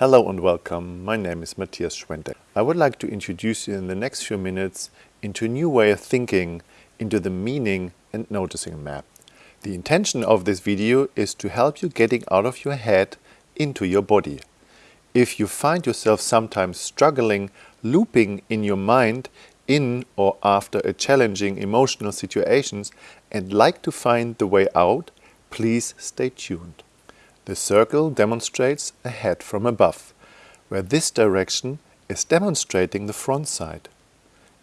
Hello and welcome, my name is Matthias Schwente. I would like to introduce you in the next few minutes into a new way of thinking, into the meaning and noticing map. The intention of this video is to help you getting out of your head into your body. If you find yourself sometimes struggling, looping in your mind in or after a challenging emotional situations and like to find the way out, please stay tuned. The circle demonstrates a head from above, where this direction is demonstrating the front side.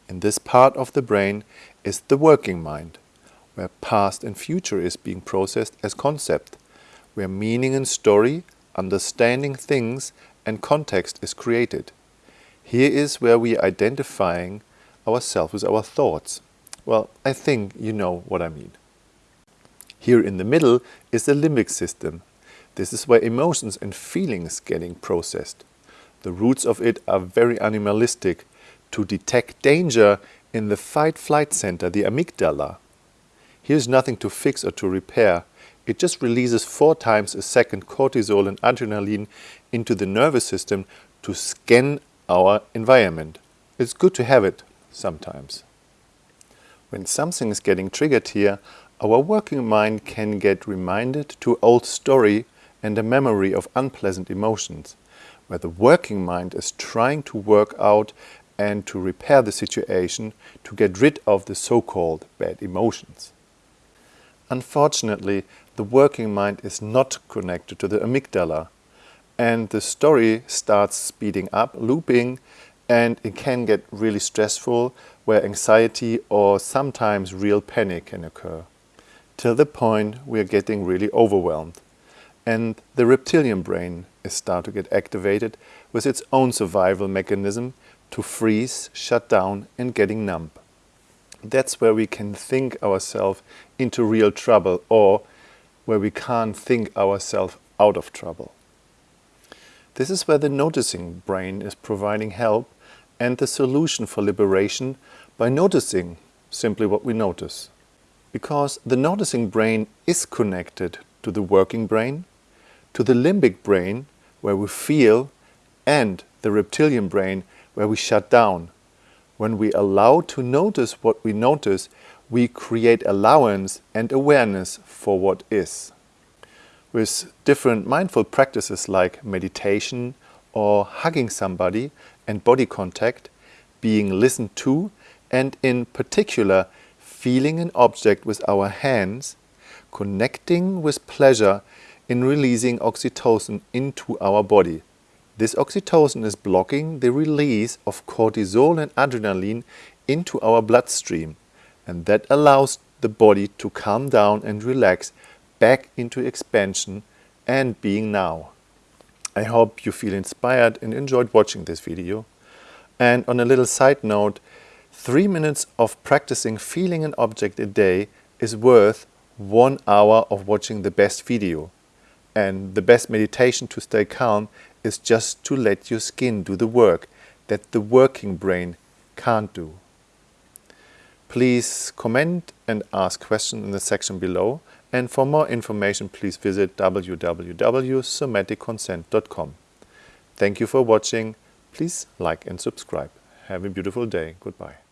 In this part of the brain is the working mind, where past and future is being processed as concept, where meaning and story, understanding things and context is created. Here is where we are identifying ourselves with our thoughts. Well, I think you know what I mean. Here in the middle is the limbic system, this is where emotions and feelings getting processed. The roots of it are very animalistic to detect danger in the fight-flight center, the amygdala. Here's nothing to fix or to repair. It just releases four times a second cortisol and adrenaline into the nervous system to scan our environment. It's good to have it sometimes. When something is getting triggered here, our working mind can get reminded to old story and a memory of unpleasant emotions, where the working mind is trying to work out and to repair the situation to get rid of the so-called bad emotions. Unfortunately, the working mind is not connected to the amygdala and the story starts speeding up, looping, and it can get really stressful where anxiety or sometimes real panic can occur, till the point we are getting really overwhelmed and the reptilian brain is start to get activated with its own survival mechanism to freeze, shut down and getting numb. That's where we can think ourselves into real trouble or where we can't think ourselves out of trouble. This is where the noticing brain is providing help and the solution for liberation by noticing simply what we notice. Because the noticing brain is connected to the working brain, to the limbic brain, where we feel, and the reptilian brain, where we shut down. When we allow to notice what we notice, we create allowance and awareness for what is. With different mindful practices like meditation or hugging somebody and body contact, being listened to, and in particular, feeling an object with our hands, connecting with pleasure in releasing oxytocin into our body. This oxytocin is blocking the release of cortisol and adrenaline into our bloodstream and that allows the body to calm down and relax back into expansion and being now. I hope you feel inspired and enjoyed watching this video. And on a little side note, three minutes of practicing feeling an object a day is worth one hour of watching the best video. And the best meditation to stay calm is just to let your skin do the work that the working brain can't do. Please comment and ask questions in the section below. And for more information, please visit www.somaticconsent.com. Thank you for watching. Please like and subscribe. Have a beautiful day. Goodbye.